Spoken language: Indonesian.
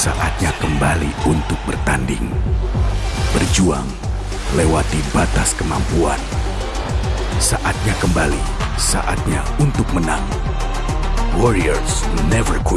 Saatnya kembali untuk bertanding. Berjuang lewati batas kemampuan. Saatnya kembali, saatnya untuk menang. Warriors never quit.